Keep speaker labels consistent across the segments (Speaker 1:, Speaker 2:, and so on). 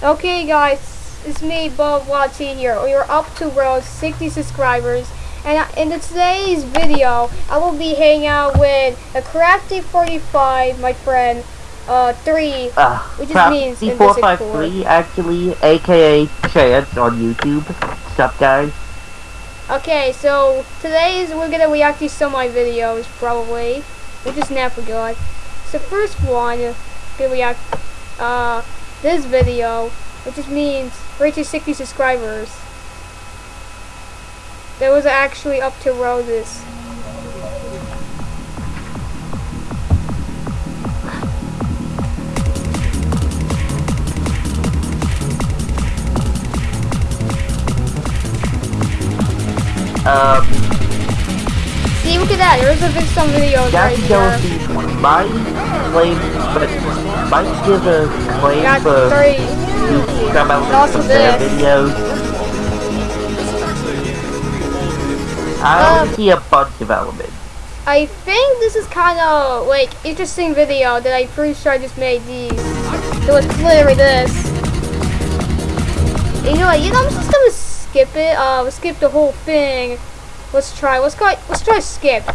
Speaker 1: Okay guys, it's me Bob Watty here. We're up to road 60 subscribers and in today's video I will be hanging out with a Crafty 45, my friend, uh, 3,
Speaker 2: Uh,
Speaker 1: which just means in this
Speaker 2: 453 actually, aka Chance on YouTube. What's up guys?
Speaker 1: Okay, so today's we're gonna react to some of my videos probably. We just never good. So first one, gonna react uh this video, which just means reaching 60 subscribers. That was actually up to roses.
Speaker 2: Um,
Speaker 1: Look. There's a big some videos right
Speaker 2: Jackie Jones
Speaker 1: here.
Speaker 2: might claim, but might give a claim
Speaker 1: Got
Speaker 2: for
Speaker 1: three.
Speaker 2: some
Speaker 1: Also
Speaker 2: elements of their
Speaker 1: this.
Speaker 2: videos. I
Speaker 1: Um,
Speaker 2: see a of elements.
Speaker 1: I think this is kind of like interesting video that I'm pretty sure I just made these. It was literally this. And you know, what, you know, I'm just gonna skip it. Uh, skip the whole thing. Let's try. Let's go. Let's try skipped.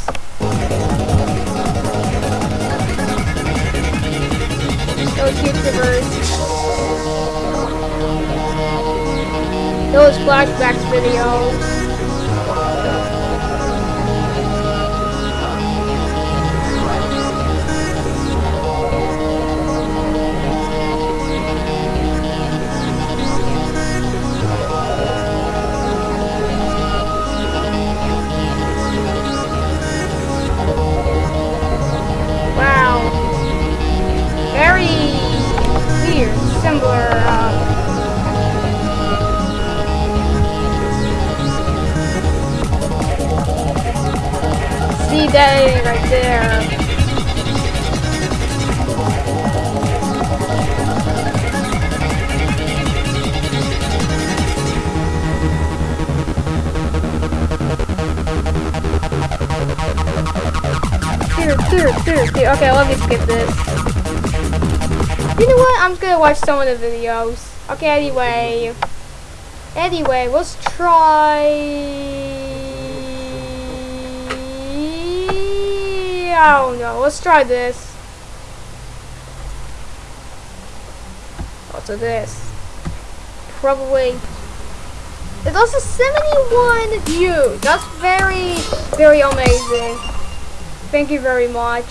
Speaker 1: Those YouTubers. Those flashbacks videos. See that right there. Here, here, here, here. Okay, let me skip this. You know what? I'm just gonna watch some of the videos. Okay, anyway. Anyway, let's try. I don't know. Let's try this. Also, this. Probably. It's also 71 views. That's very, very amazing. Thank you very much.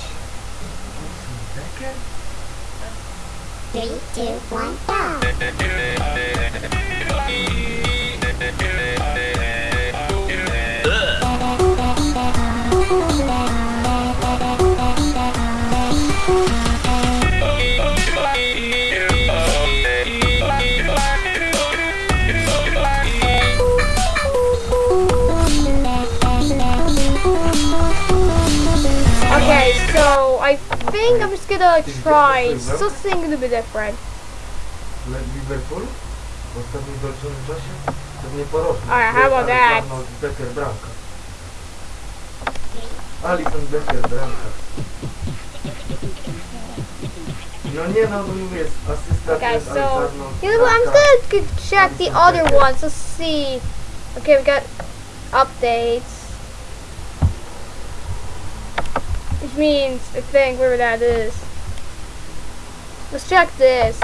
Speaker 3: Three, two, one, go!
Speaker 1: Think I'm just gonna try something a little bit different.
Speaker 4: Liverpool w ostatnim dolczonym czasie pewnie.
Speaker 1: Alright, how about that?
Speaker 4: Becker. Alisson Becker bramka. No nie no, bo mówię, asysta
Speaker 1: Okay, so you know what? I'm just gonna check the other ones. Let's see. Okay, we got updates, which means I think whatever that is. Let's check this.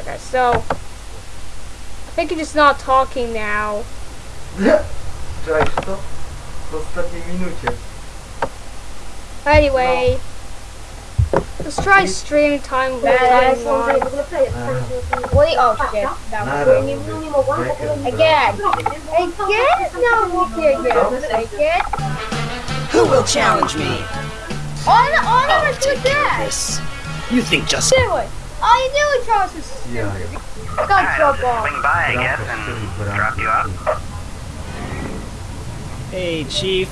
Speaker 1: Okay, so I think you're just not talking now.
Speaker 4: Cześć, to w ostatniej minucie.
Speaker 1: Anyway, let's try stream time with time one.
Speaker 5: Wait, oh shit. That was Again.
Speaker 1: Again, it's not working again. Again.
Speaker 6: Who will challenge me?
Speaker 1: On, on,
Speaker 6: I'll
Speaker 1: let's do
Speaker 6: take care of this. You think just
Speaker 1: Do it. All you do is Charles is
Speaker 4: Jaja.
Speaker 1: got
Speaker 7: Alright, I'll just
Speaker 1: trouble.
Speaker 7: swing by, I guess, and drop you off.
Speaker 8: Hey, Chief.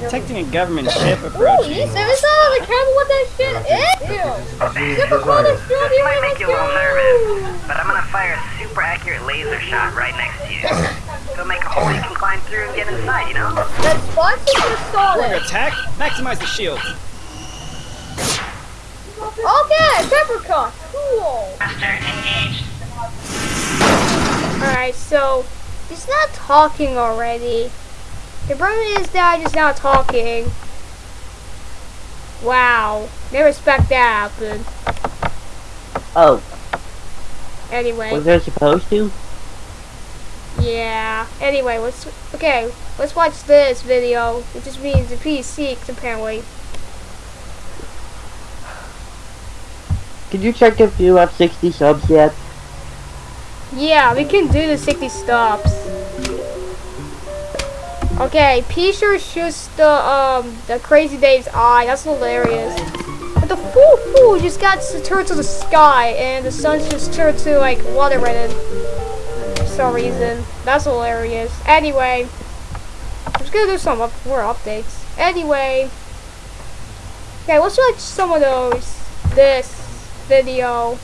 Speaker 8: Detecting a government ship
Speaker 1: Ooh,
Speaker 8: approaching.
Speaker 1: you never saw the camera what that shit is? Ew. Super cool
Speaker 4: zdarzają.
Speaker 1: to shoot
Speaker 7: This might make
Speaker 1: the
Speaker 7: you a little nervous, but I'm gonna fire a super accurate laser shot right next to you. It'll make a hole you can climb through and get inside, you know?
Speaker 1: That's fun to just saw
Speaker 8: Order
Speaker 1: it.
Speaker 8: attack. Maximize the shield.
Speaker 1: Okay, Africa! Cool! Alright, so he's not talking already. The problem is that he's not talking. Wow. Never expect that happen.
Speaker 2: Oh,
Speaker 1: Anyway.
Speaker 2: was there supposed to?
Speaker 1: Yeah. Anyway, let's okay. Let's watch this video, which just means the PC apparently.
Speaker 2: Could you check if you have 60 subs yet?
Speaker 1: Yeah, we can do the 60 stops. Okay, P sure shoots the um the crazy Dave's eye. That's hilarious. But the fool fool just got to turn to the sky, and the sun just turned to like water red for some reason. That's hilarious. Anyway, I'm just gonna do some up more updates. Anyway, okay, let's watch some of those. This video.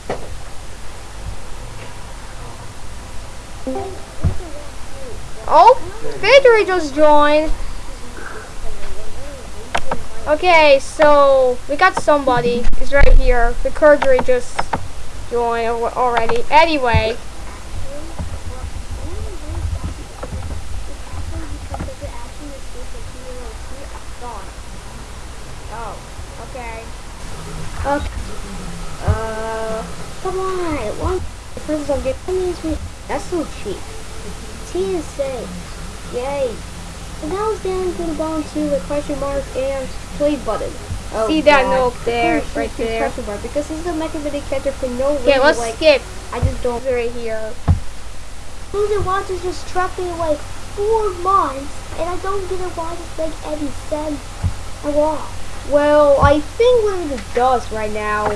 Speaker 1: Oh, Victory just joined. Okay, so we got somebody. He's right here. The Curdery just joined already. Anyway. Okay. Okay. Uh, come on. One person will get me. That's so cheap. TSA. Yay. And now it's down to the bottom to the question mark and play button. See that note there, right there. Question mark because this is a mechanistic character for no reason. Okay, let's like, skip. I just don't right here.
Speaker 3: Losing watches just trapped me like four months, and I don't get it why this make any sense at all.
Speaker 1: Well, I think what it does right now.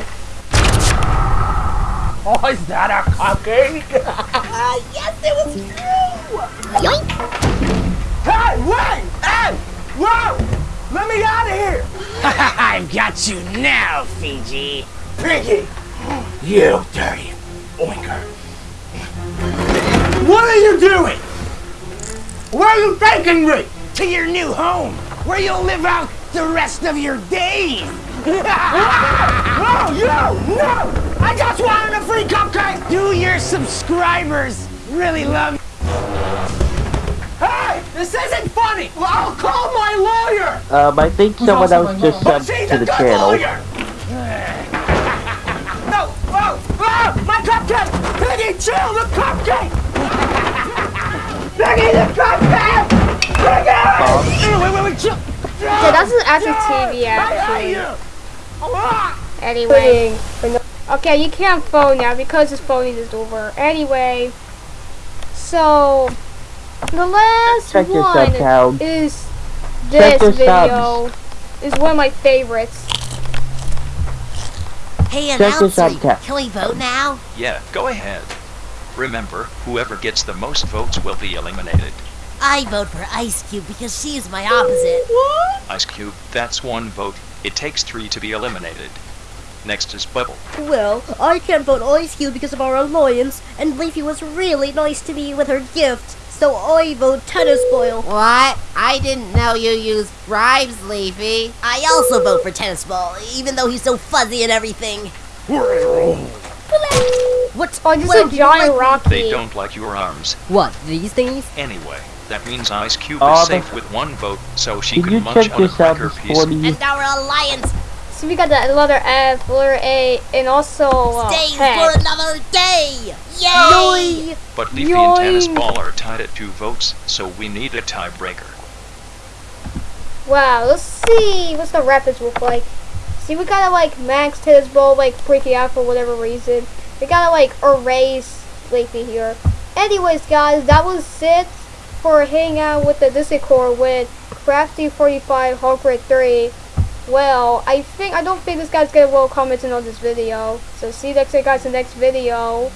Speaker 9: Oh, is that a cupcake?
Speaker 6: Uh, yes, it was true!
Speaker 3: Yoink!
Speaker 9: hey, wait! Hey! Whoa! Let me out of here!
Speaker 6: I've got you now, Fiji.
Speaker 9: Piggy! You dirty oinker. What are you doing? Where are you taking me?
Speaker 6: To your new home, where you'll live out the rest of your days.
Speaker 9: Oh, you! No! I just wanted a free cupcake!
Speaker 6: Do your subscribers really love
Speaker 9: Hey! This isn't funny! Well, I'll call my lawyer!
Speaker 2: Um, I think someone else just subbed to
Speaker 9: a
Speaker 2: the channel.
Speaker 9: lawyer! no! Oh! Oh! My cupcake! Piggy, chill! The cupcake! Piggy, the cupcake! Piggy!
Speaker 6: Hey, wait, wait, wait, chill.
Speaker 1: Okay, that's an actual TV actually.
Speaker 9: you!
Speaker 1: Anyway. Okay, you can't phone now because this phone is over. Anyway. So the last
Speaker 2: Check
Speaker 1: one
Speaker 2: sub
Speaker 1: is this video. Is one of my favorites.
Speaker 10: Hey, announcer, can we vote now?
Speaker 11: Yeah, go ahead. Remember, whoever gets the most votes will be eliminated.
Speaker 10: I vote for Ice Cube because she's my opposite. What?
Speaker 11: Ice Cube, that's one vote. It takes three to be eliminated. Next is Bubble.
Speaker 12: Well, I can't vote Ice Cube because of our alliance, and Leafy was really nice to me with her gift, so I vote Tennis Ball.
Speaker 10: What? I didn't know you used bribes, Leafy. I also vote for Tennis Ball, even though he's so fuzzy and everything.
Speaker 12: What?
Speaker 1: Oh, this
Speaker 12: Well,
Speaker 1: is a giant rocky.
Speaker 11: They don't like your arms.
Speaker 12: What, these things?
Speaker 11: Anyway, that means Ice Cube
Speaker 2: Oh,
Speaker 11: is safe with one vote, so she
Speaker 2: Can
Speaker 11: can munch
Speaker 2: check
Speaker 11: on
Speaker 2: your
Speaker 11: a cracker
Speaker 2: subs
Speaker 11: piece.
Speaker 2: for me?
Speaker 10: And our alliance
Speaker 1: So we got the letter F, letter A, and also uh,
Speaker 10: stays
Speaker 1: head.
Speaker 10: for another day. Yay!
Speaker 11: But Leafy and Tennis Ball are tied at two votes, so we need a tiebreaker.
Speaker 1: Wow, let's see what's the rapids look like. See, we gotta like max tennis ball, like break it out for whatever reason. We gotta like erase Leafy here. Anyways, guys, that was it for hanging out with the Discord with Crafty45 Hawkred 3. Well, I think I don't think this guy's gonna well commenting on this video. So see you next guys in the next video.